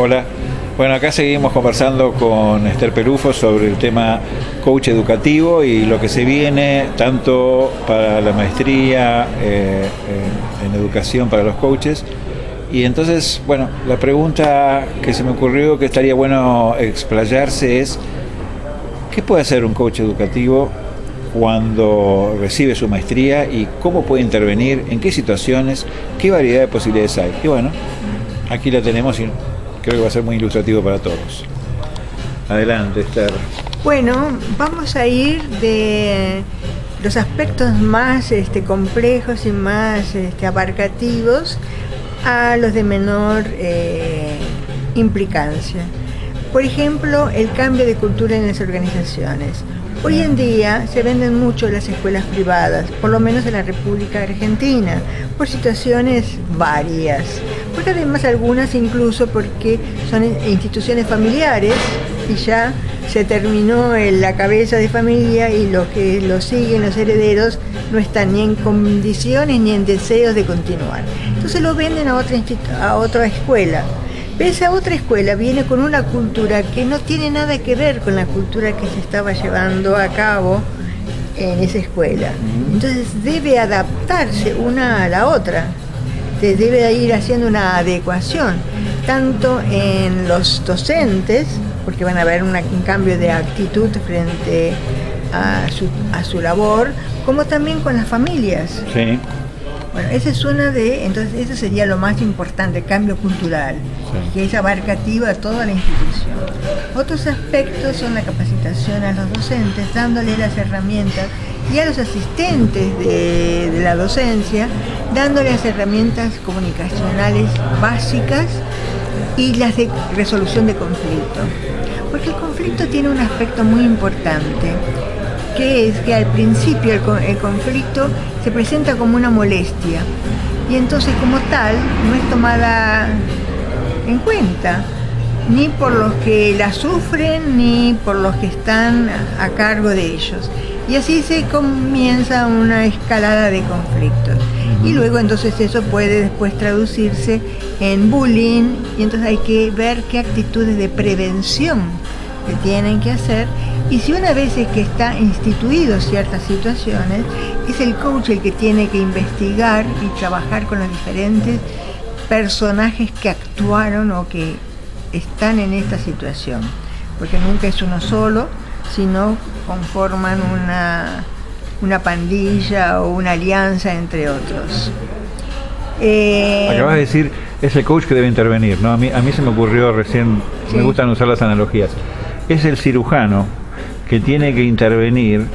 Hola. Bueno, acá seguimos conversando con Esther Perufo sobre el tema coach educativo y lo que se viene tanto para la maestría eh, en educación para los coaches. Y entonces, bueno, la pregunta que se me ocurrió que estaría bueno explayarse es, ¿qué puede hacer un coach educativo cuando recibe su maestría y cómo puede intervenir, en qué situaciones, qué variedad de posibilidades hay? Y bueno, aquí la tenemos y creo que va a ser muy ilustrativo para todos. Adelante, Esther. Bueno, vamos a ir de los aspectos más este, complejos y más este, abarcativos a los de menor eh, implicancia. Por ejemplo, el cambio de cultura en las organizaciones. Hoy en día se venden mucho las escuelas privadas, por lo menos en la República Argentina, por situaciones varias. Porque además algunas incluso porque son instituciones familiares y ya se terminó en la cabeza de familia y los que lo siguen, los herederos, no están ni en condiciones ni en deseos de continuar. Entonces lo venden a otra, a otra escuela esa otra escuela viene con una cultura que no tiene nada que ver con la cultura que se estaba llevando a cabo en esa escuela. Entonces debe adaptarse una a la otra, se debe ir haciendo una adecuación, tanto en los docentes, porque van a haber un cambio de actitud frente a su, a su labor, como también con las familias. Sí. Bueno, esa es una de, entonces eso sería lo más importante, cambio cultural, que es abarcativo a toda la institución. Otros aspectos son la capacitación a los docentes, dándole las herramientas y a los asistentes de, de la docencia, dándole las herramientas comunicacionales básicas y las de resolución de conflicto. Porque el conflicto tiene un aspecto muy importante que es que al principio el, conflicto se presenta como una molestia y entonces como tal no es tomada en cuenta ni por los que la sufren ni por los que están a cargo de ellos. Y así se comienza una escalada de conflictos. Y luego entonces eso puede después traducirse en bullying y entonces hay que ver qué actitudes de prevención que tienen que hacer y si una vez es que está instituido ciertas situaciones, es el coach el que tiene que investigar y trabajar con los diferentes personajes que actuaron o que están en esta situación. Porque nunca es uno solo, sino conforman una, una pandilla o una alianza entre otros. Eh, Acabas de decir, es el coach que debe intervenir, ¿no? A mí, a mí se me ocurrió recién, me gustan usar las analogías. Es el cirujano que tiene que intervenir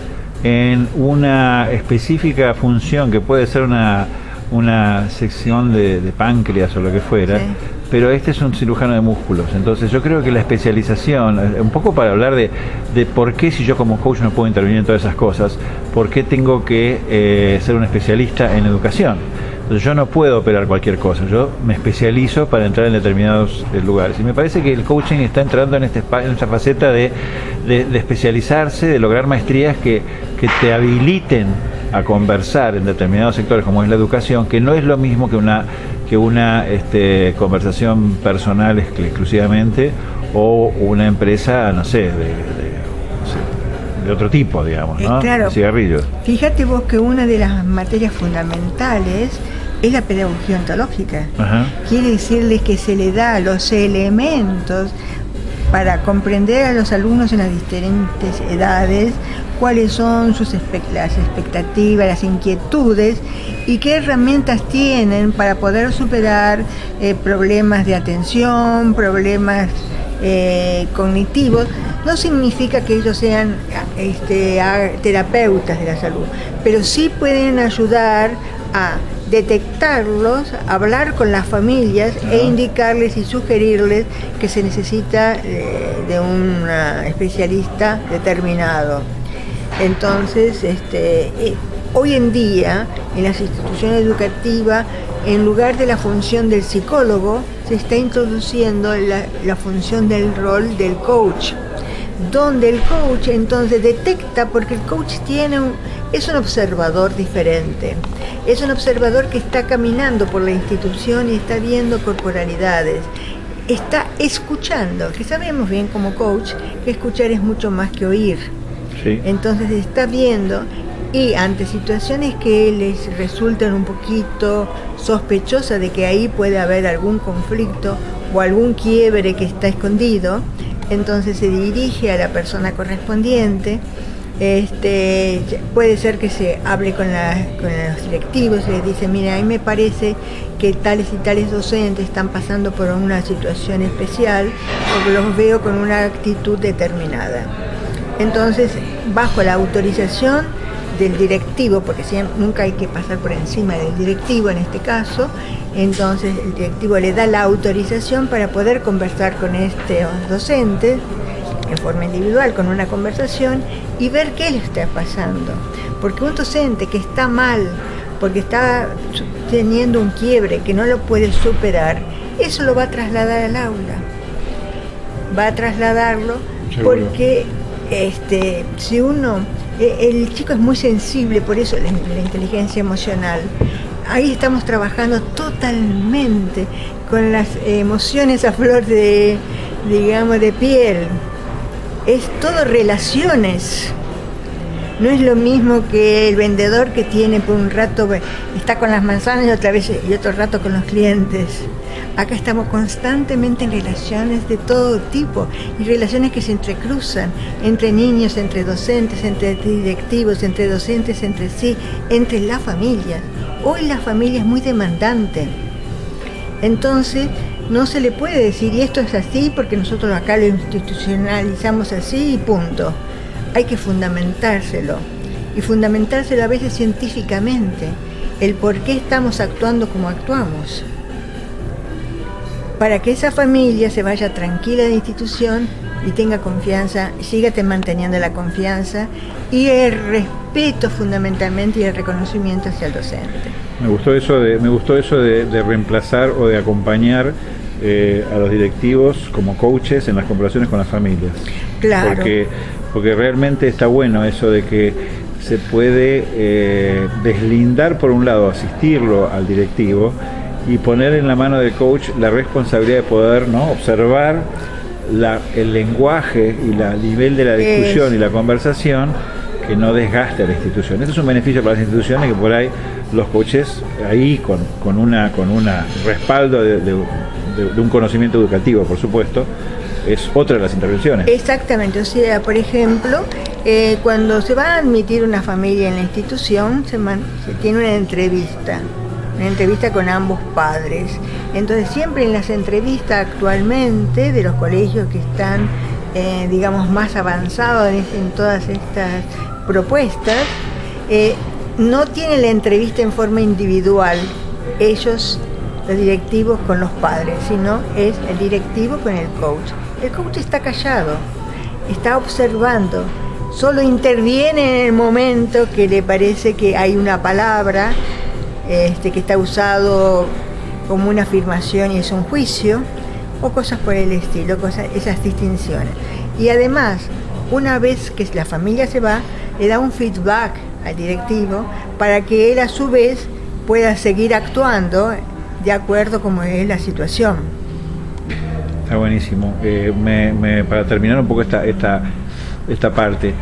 en una específica función que puede ser una, una sección de, páncreas o lo que fuera, pero este es un cirujano de músculos. Entonces yo creo que la especialización, eh, un poco para hablar de, de por qué si yo como coach no puedo intervenir en todas esas cosas, por qué tengo que eh, ser un especialista en educación yo no puedo operar cualquier cosa, yo me especializo para entrar en determinados eh, lugares. Y me parece que el coaching está entrando en, este, en esta faceta de, especializarse, de lograr maestrías que, te habiliten a conversar en determinados sectores como es la educación, que no es lo mismo que una, que una este, conversación personal exclusivamente o una empresa, no sé, de, otro tipo, digamos, ¿no? Eh, claro. Cigarrillos. Fíjate vos que una de las materias fundamentales es la pedagogía ontológica. Quiere decirles que se le da los elementos para comprender a los alumnos en las diferentes edades cuáles son sus las expectativas, las inquietudes y qué herramientas tienen para poder superar eh, problemas de atención, problemas eh, cognitivos. No significa que ellos sean este, terapeutas de la salud, pero sí pueden ayudar a detectarlos, hablar con las familias e indicarles y sugerirles que se necesita eh, de un especialista determinado. Entonces, este, eh, hoy en día, en las instituciones educativas, en lugar de la función del psicólogo, se está introduciendo la, la función del rol del coach donde el coach entonces detecta, porque el coach tiene un, es un observador diferente, es un observador que está caminando por la institución y está viendo corporalidades. está escuchando, que sabemos bien como coach que escuchar es mucho más que oír. Entonces está viendo y ante situaciones que les resultan un poquito sospechosas de que ahí puede haber algún conflicto o algún quiebre que está escondido, entonces se dirige a la persona correspondiente este, puede ser que se hable con, los directivos y les dice, mira, a mí me parece que tales y tales docentes están pasando por una situación especial o los veo con una actitud determinada. Entonces, bajo la autorización del directivo, porque nunca hay que pasar por encima del directivo en este caso, entonces el directivo le da la autorización para poder conversar con estos docentes en forma individual con una conversación y ver qué le está pasando. Porque un docente que está mal, porque está teniendo un quiebre, que no lo puede superar, eso lo va a trasladar al aula. Va a trasladarlo porque este, si uno, e, el chico es muy sensible, por eso la, la inteligencia emocional, ahí estamos trabajando totalmente con las emociones a flor de, digamos, de piel es todo relaciones. No es lo mismo que el vendedor que tiene por un rato, está con las manzanas y otra vez y otro rato con los clientes. Acá estamos constantemente en relaciones de todo tipo y relaciones que se entrecruzan entre niños, entre docentes, entre directivos, entre docentes, entre sí, entre las familias. Hoy la familia es muy demandante. Entonces, no se le puede decir, y esto es así porque nosotros acá lo institucionalizamos así y punto. Hay que fundamentárselo. Y fundamentárselo a veces científicamente. El por qué estamos actuando como actuamos. Para que esa familia se vaya tranquila de la institución y tenga confianza, siga manteniendo la confianza y el respeto fundamentalmente y el reconocimiento hacia el docente. Me gustó eso de, me gustó eso de, reemplazar o de acompañar eh, a los directivos como coaches en las comparaciones con las familias. Claro. Porque, porque realmente está bueno eso de que se puede eh, deslindar por un lado, asistirlo al directivo y poner en la mano del coach la responsabilidad de poder ¿no? observar el lenguaje y el nivel de la discusión y la conversación que no desgaste a la institución. Eso es un beneficio para las instituciones que por ahí los coaches ahí con, con una con una respaldo de, un conocimiento educativo, por supuesto, es otra de las intervenciones. Exactamente, o sea, por ejemplo, eh, cuando se va a admitir una familia en la institución, se, se tiene una entrevista una entrevista con ambos padres. Entonces siempre en las entrevistas actualmente de los colegios que están, eh, digamos, más avanzados en, todas estas propuestas, eh, no tienen la entrevista en forma individual, ellos, los directivos con los padres, sino es el directivo con el coach. El coach está callado, está observando, solo interviene en el momento que le parece que hay una palabra este, que está usado como una afirmación y es un juicio, o cosas por el estilo, cosas, esas distinciones. Y además, una vez que la familia se va, le da un feedback al directivo para que él a su vez pueda seguir actuando de acuerdo como es la situación. Está buenísimo. Eh, para terminar un poco esta, esta, esta parte,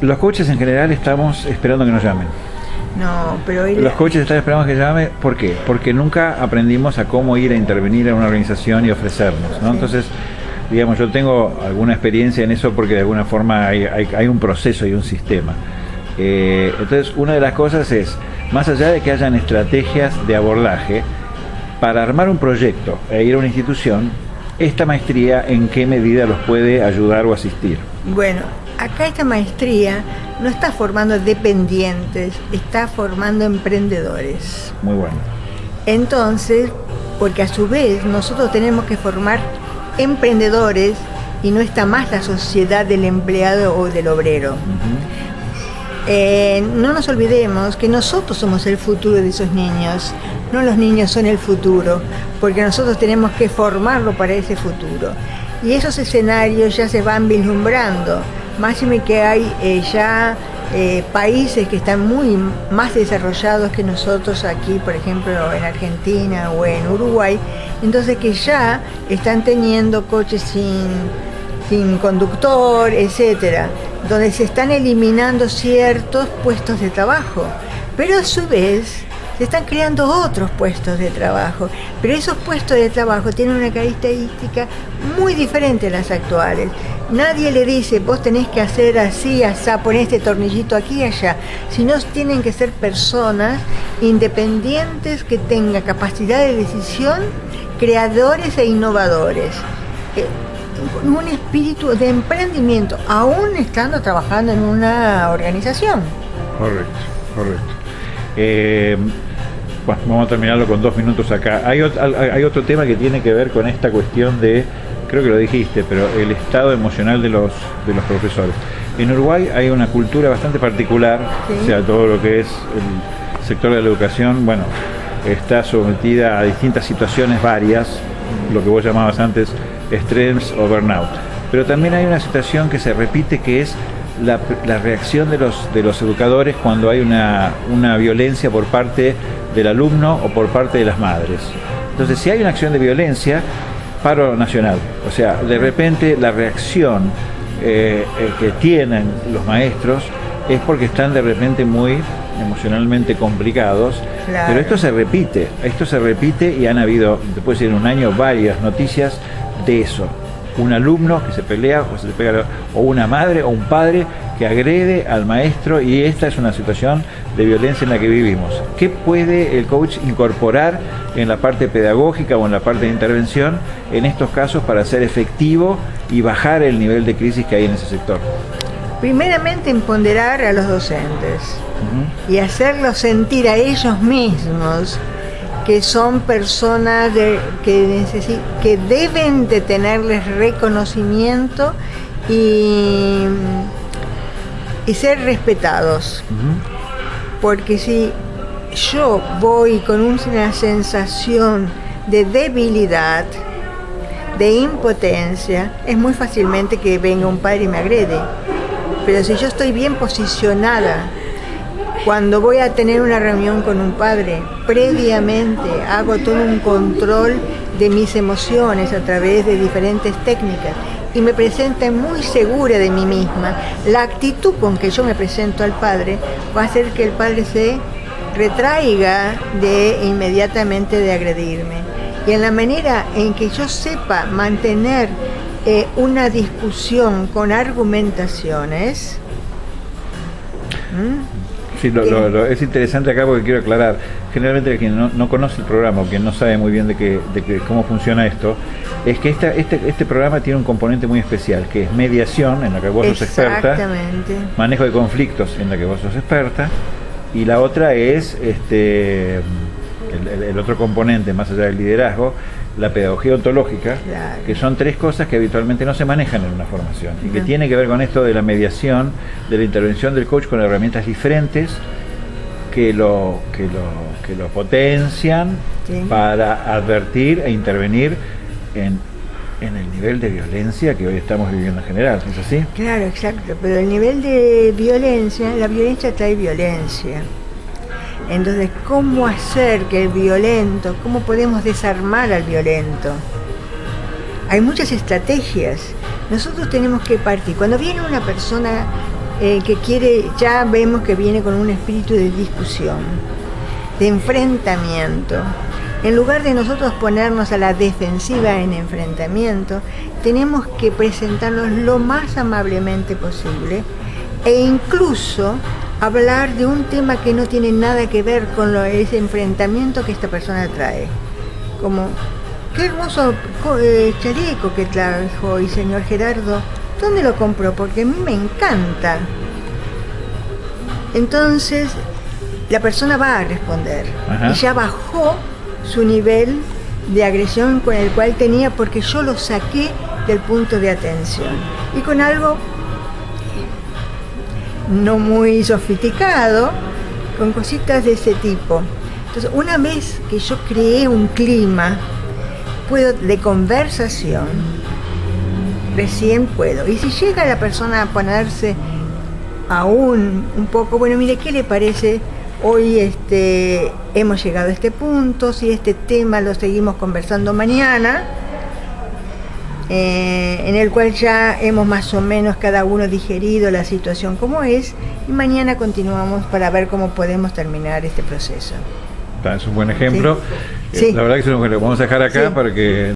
los coaches en general estamos esperando que nos llamen. No, pero Los coaches están esperando que llame, ¿por qué? Porque nunca aprendimos a cómo ir a intervenir en una organización y ofrecernos, ¿no? Entonces, digamos, yo tengo alguna experiencia en eso porque de alguna forma hay, un proceso y un sistema. Eh, entonces, una de las cosas es, más allá de que hayan estrategias de abordaje, para armar un proyecto e ir a una institución, esta maestría en qué medida los puede ayudar o asistir. Bueno, acá esta maestría no está formando dependientes, está formando emprendedores. Muy bueno. Entonces, porque a su vez nosotros tenemos que formar emprendedores y no está más la sociedad del empleado o del obrero. Eh, no nos olvidemos que nosotros somos el futuro de esos niños, no los niños son el futuro, porque nosotros tenemos que formarlo para ese futuro. Y esos escenarios ya se van vislumbrando. Máxime que hay eh, ya eh, países que están muy más desarrollados que nosotros aquí, por ejemplo, en Argentina o en Uruguay, entonces que ya están teniendo coches sin, sin conductor, etcétera, donde se están eliminando ciertos puestos de trabajo. Pero a su vez, se están creando otros puestos de trabajo, pero esos puestos de trabajo tienen una característica muy diferente a las actuales. Nadie le dice, vos tenés que hacer así, así, poner este tornillito aquí y allá, sino tienen que ser personas independientes que tengan capacidad de decisión, creadores e innovadores. Eh, un espíritu de emprendimiento, aún estando trabajando en una organización. Correcto, correcto. Eh, bueno, vamos a terminarlo con dos minutos acá. Hay, hay otro tema que tiene que ver con esta cuestión de, creo que lo dijiste, pero el estado emocional de los, de los profesores. En Uruguay hay una cultura bastante particular, o sea, todo lo que es el sector de la educación, bueno, está sometida a distintas situaciones varias, lo que vos llamabas antes estrés o burnout. Pero también hay una situación que se repite que es la, reacción de los, de los educadores cuando hay una, una violencia por parte del alumno o por parte de las madres. Entonces, si hay una acción de violencia, paro nacional. O sea, de repente la reacción eh, eh, que tienen los maestros es porque están de repente muy emocionalmente complicados. Pero esto se repite, esto se repite y han habido, después de un año, varias noticias de eso un alumno que se pelea o se pega o una madre o un padre que agrede al maestro y esta es una situación de violencia en la que vivimos. ¿Qué puede el coach incorporar en la parte pedagógica o en la parte de intervención en estos casos para ser efectivo y bajar el nivel de crisis que hay en ese sector? Primeramente empoderar a los docentes y hacerlos sentir a ellos mismos que son personas que, que deben de tenerles reconocimiento y, y ser respetados. Porque si yo voy con una sensación de debilidad, de impotencia, es muy fácilmente que venga un padre y me agrede. Pero si yo estoy bien posicionada, cuando voy a tener una reunión con un padre, previamente hago todo un control de mis emociones a través de diferentes técnicas y me presento muy segura de mí misma. La actitud con que yo me presento al padre va a hacer que el padre se retraiga de inmediatamente de agredirme. Y en la manera en que yo sepa mantener eh, una discusión con argumentaciones, Sí, es interesante acá porque quiero aclarar. Generalmente quien no, conoce el programa o quien no sabe muy bien de, que, de cómo funciona esto, es que esta, este, este programa tiene un componente muy especial, que es mediación, en la que vos sos experta, manejo de conflictos, en la que vos sos experta, y la otra es este el otro componente, más allá del liderazgo, la pedagogía ontológica, que son tres cosas que habitualmente no se manejan en una formación y que tiene que ver con esto de la mediación, de la intervención del coach con herramientas diferentes que lo, que lo, que lo potencian para advertir e intervenir en, en el nivel de violencia que hoy estamos viviendo en general, ¿es así? Claro, exacto, pero el nivel de violencia, la violencia trae violencia. Entonces, ¿cómo hacer que el violento, cómo podemos desarmar al violento? Hay muchas estrategias. Nosotros tenemos que partir. Cuando viene una persona eh, que quiere, ya vemos que viene con un espíritu de discusión, de enfrentamiento. En lugar de nosotros ponernos a la defensiva en enfrentamiento, tenemos que presentarnos lo más amablemente posible e incluso hablar de un tema que no tiene nada que ver con ese enfrentamiento que esta persona trae. Como, qué hermoso eh, chaleco que trajo y señor Gerardo, ¿dónde lo compró? Porque a mí me encanta. Entonces, la persona va a responder y ya bajó su nivel de agresión con el cual tenía porque yo lo saqué del punto de atención y con algo no muy sofisticado, con cositas de ese tipo. Entonces, una vez que yo creé un clima puedo, de conversación, recién puedo. Y si llega la persona a ponerse aún un poco, bueno, mire, ¿qué le parece? Hoy este, hemos llegado a este punto, si este tema lo seguimos conversando mañana, eh, en el cual ya hemos más o menos cada uno digerido la situación como es, y mañana continuamos para ver cómo podemos terminar este proceso. Es un buen ejemplo. Eh, la verdad que vamos a dejar acá para que